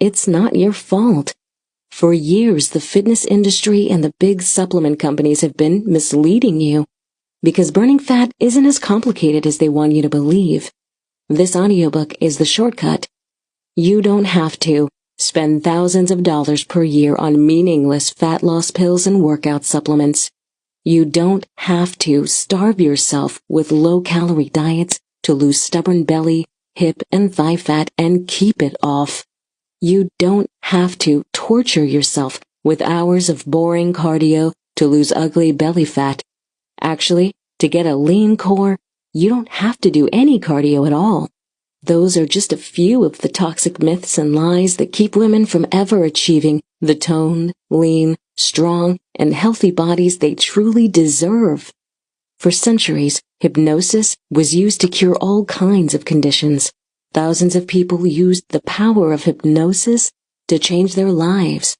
it's not your fault. For years, the fitness industry and the big supplement companies have been misleading you because burning fat isn't as complicated as they want you to believe. This audiobook is the shortcut. You don't have to spend thousands of dollars per year on meaningless fat loss pills and workout supplements. You don't have to starve yourself with low-calorie diets to lose stubborn belly, hip, and thigh fat and keep it off. You don't have to torture yourself with hours of boring cardio to lose ugly belly fat. Actually, to get a lean core, you don't have to do any cardio at all. Those are just a few of the toxic myths and lies that keep women from ever achieving the toned, lean, strong, and healthy bodies they truly deserve. For centuries, hypnosis was used to cure all kinds of conditions. Thousands of people used the power of hypnosis to change their lives.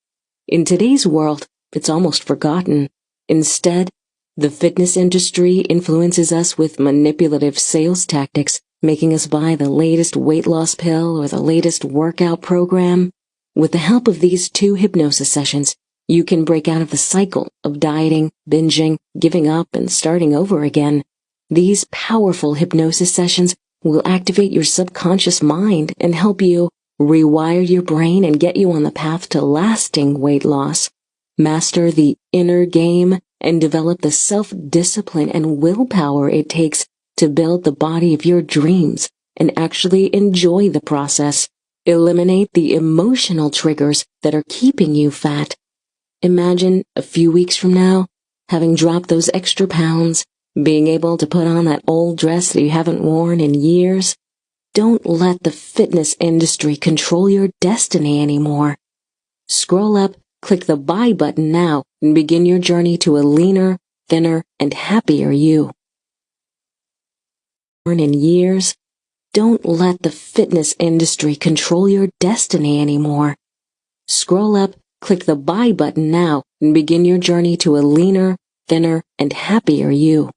In today's world, it's almost forgotten. Instead, the fitness industry influences us with manipulative sales tactics, making us buy the latest weight loss pill or the latest workout program. With the help of these two hypnosis sessions, you can break out of the cycle of dieting, binging, giving up, and starting over again. These powerful hypnosis sessions will activate your subconscious mind and help you rewire your brain and get you on the path to lasting weight loss. Master the inner game and develop the self-discipline and willpower it takes to build the body of your dreams and actually enjoy the process. Eliminate the emotional triggers that are keeping you fat Imagine a few weeks from now, having dropped those extra pounds, being able to put on that old dress that you haven't worn in years. Don't let the fitness industry control your destiny anymore. Scroll up, click the buy button now, and begin your journey to a leaner, thinner, and happier you. In years, don't let the fitness industry control your destiny anymore. Scroll up, Click the buy button now and begin your journey to a leaner, thinner, and happier you.